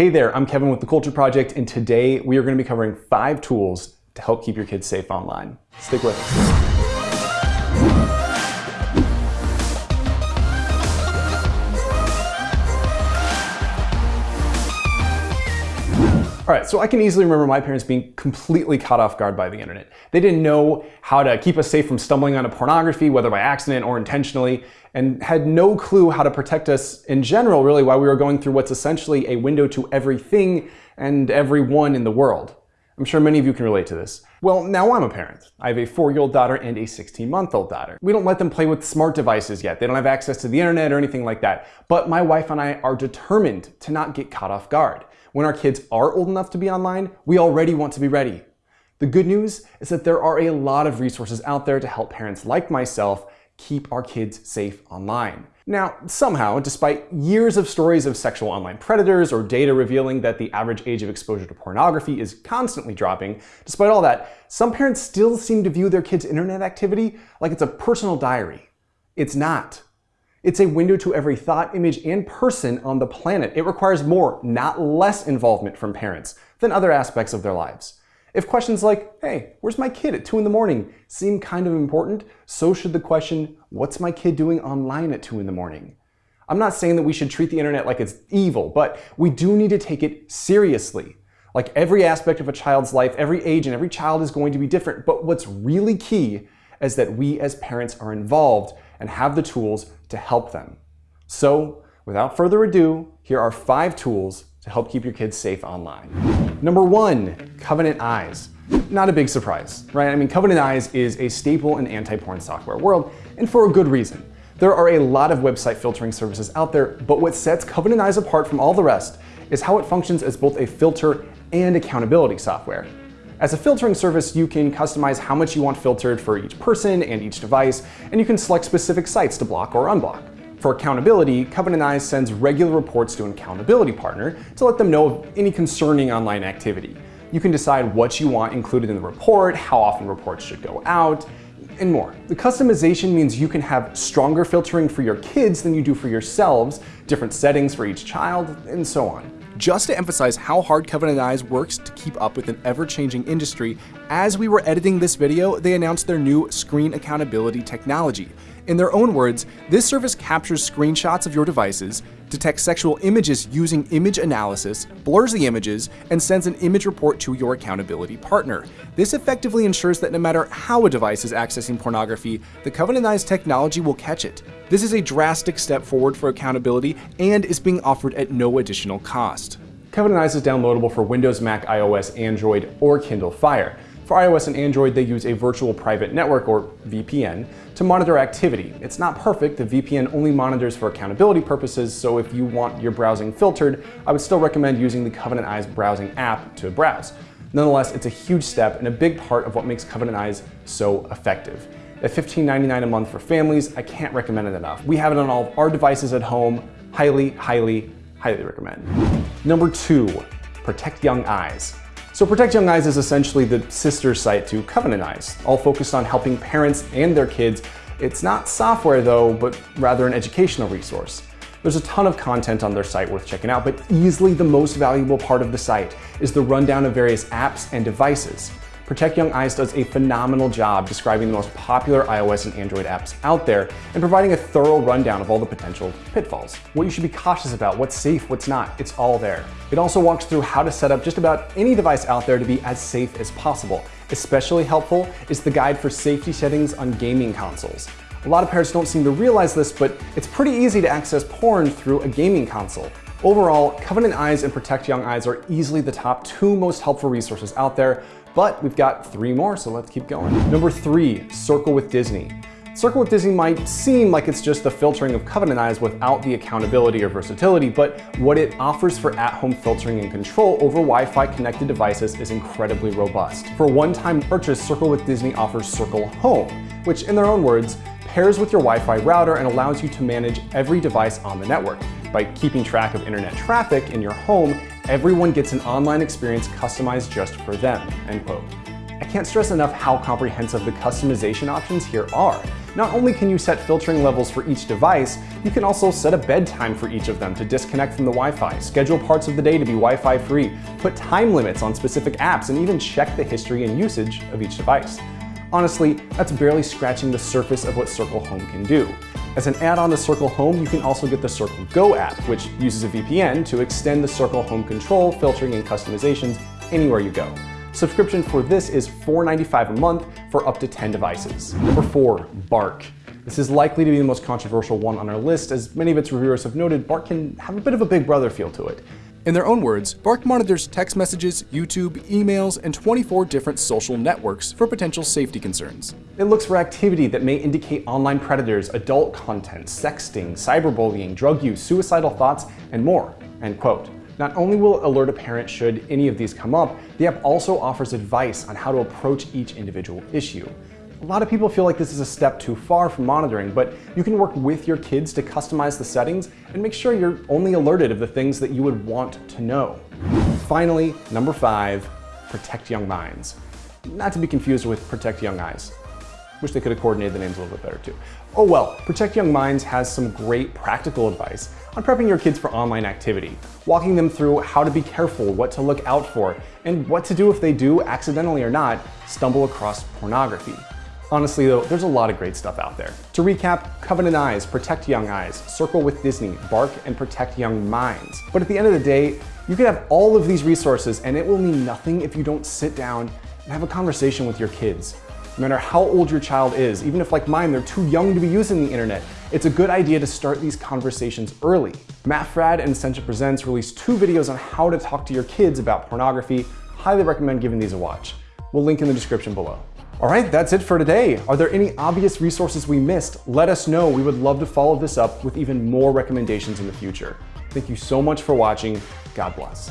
Hey there, I'm Kevin with The Culture Project, and today we are going to be covering five tools to help keep your kids safe online. Stick with us. All right, so I can easily remember my parents being completely caught off guard by the internet. They didn't know how to keep us safe from stumbling onto pornography, whether by accident or intentionally, and had no clue how to protect us in general, really, while we were going through what's essentially a window to everything and everyone in the world. I'm sure many of you can relate to this. Well, now I'm a parent. I have a four-year-old daughter and a 16-month-old daughter. We don't let them play with smart devices yet. They don't have access to the internet or anything like that. But my wife and I are determined to not get caught off guard when our kids are old enough to be online, we already want to be ready. The good news is that there are a lot of resources out there to help parents like myself keep our kids safe online. Now, somehow, despite years of stories of sexual online predators or data revealing that the average age of exposure to pornography is constantly dropping, despite all that, some parents still seem to view their kids' internet activity like it's a personal diary. It's not. It's a window to every thought, image, and person on the planet. It requires more, not less involvement from parents than other aspects of their lives. If questions like, hey, where's my kid at 2 in the morning seem kind of important, so should the question, what's my kid doing online at 2 in the morning? I'm not saying that we should treat the internet like it's evil, but we do need to take it seriously. Like every aspect of a child's life, every age and every child is going to be different, but what's really key is that we as parents are involved and have the tools to help them. So without further ado, here are five tools to help keep your kids safe online. Number one, Covenant Eyes. Not a big surprise, right? I mean, Covenant Eyes is a staple in anti-porn software world, and for a good reason. There are a lot of website filtering services out there, but what sets Covenant Eyes apart from all the rest is how it functions as both a filter and accountability software. As a filtering service, you can customize how much you want filtered for each person and each device, and you can select specific sites to block or unblock. For accountability, Covenant Eyes sends regular reports to an accountability partner to let them know of any concerning online activity. You can decide what you want included in the report, how often reports should go out, and more. The customization means you can have stronger filtering for your kids than you do for yourselves, different settings for each child, and so on. Just to emphasize how hard Covenant Eyes works to keep up with an ever-changing industry, as we were editing this video, they announced their new screen accountability technology. In their own words, this service captures screenshots of your devices, detects sexual images using image analysis, blurs the images, and sends an image report to your accountability partner. This effectively ensures that no matter how a device is accessing pornography, the Covenant Eyes technology will catch it. This is a drastic step forward for accountability and is being offered at no additional cost. Covenant Eyes is downloadable for Windows, Mac, iOS, Android, or Kindle Fire. For iOS and Android, they use a virtual private network, or VPN, to monitor activity. It's not perfect, the VPN only monitors for accountability purposes, so if you want your browsing filtered, I would still recommend using the Covenant Eyes browsing app to browse. Nonetheless, it's a huge step and a big part of what makes Covenant Eyes so effective. At $15.99 a month for families, I can't recommend it enough. We have it on all of our devices at home. Highly, highly, highly recommend. Number two, protect young eyes. So Protect Young Eyes is essentially the sister site to Covenant Eyes, all focused on helping parents and their kids. It's not software though, but rather an educational resource. There's a ton of content on their site worth checking out, but easily the most valuable part of the site is the rundown of various apps and devices. Protect Young Eyes does a phenomenal job describing the most popular iOS and Android apps out there and providing a thorough rundown of all the potential pitfalls. What you should be cautious about, what's safe, what's not, it's all there. It also walks through how to set up just about any device out there to be as safe as possible. Especially helpful is the guide for safety settings on gaming consoles. A lot of parents don't seem to realize this, but it's pretty easy to access porn through a gaming console. Overall, Covenant Eyes and Protect Young Eyes are easily the top two most helpful resources out there, but we've got three more, so let's keep going. Number three, Circle with Disney. Circle with Disney might seem like it's just the filtering of Covenant Eyes without the accountability or versatility, but what it offers for at-home filtering and control over Wi-Fi connected devices is incredibly robust. For one-time purchase, Circle with Disney offers Circle Home, which in their own words, pairs with your Wi-Fi router and allows you to manage every device on the network. By keeping track of internet traffic in your home Everyone gets an online experience customized just for them, end quote. I can't stress enough how comprehensive the customization options here are. Not only can you set filtering levels for each device, you can also set a bedtime for each of them to disconnect from the Wi-Fi, schedule parts of the day to be Wi-Fi free, put time limits on specific apps, and even check the history and usage of each device. Honestly, that's barely scratching the surface of what Circle Home can do. As an add-on to Circle Home, you can also get the Circle Go app, which uses a VPN to extend the Circle Home control, filtering, and customizations anywhere you go. Subscription for this is $4.95 a month for up to 10 devices. Number four, Bark. This is likely to be the most controversial one on our list, as many of its reviewers have noted Bark can have a bit of a big brother feel to it. In their own words, Bark monitors text messages, YouTube, emails, and 24 different social networks for potential safety concerns. It looks for activity that may indicate online predators, adult content, sexting, cyberbullying, drug use, suicidal thoughts, and more, end quote. Not only will it alert a parent should any of these come up, the app also offers advice on how to approach each individual issue. A lot of people feel like this is a step too far from monitoring, but you can work with your kids to customize the settings and make sure you're only alerted of the things that you would want to know. Finally, number five, protect young minds. Not to be confused with protect young eyes. Wish they could have coordinated the names a little bit better too. Oh well, Protect Young Minds has some great practical advice on prepping your kids for online activity, walking them through how to be careful, what to look out for, and what to do if they do, accidentally or not, stumble across pornography. Honestly though, there's a lot of great stuff out there. To recap, Covenant Eyes, Protect Young Eyes, Circle with Disney, Bark, and Protect Young Minds. But at the end of the day, you can have all of these resources and it will mean nothing if you don't sit down and have a conversation with your kids. No matter how old your child is, even if like mine, they're too young to be using the internet, it's a good idea to start these conversations early. Matt Fradd and Ascension Presents released two videos on how to talk to your kids about pornography. Highly recommend giving these a watch. We'll link in the description below. All right, that's it for today. Are there any obvious resources we missed? Let us know. We would love to follow this up with even more recommendations in the future. Thank you so much for watching. God bless.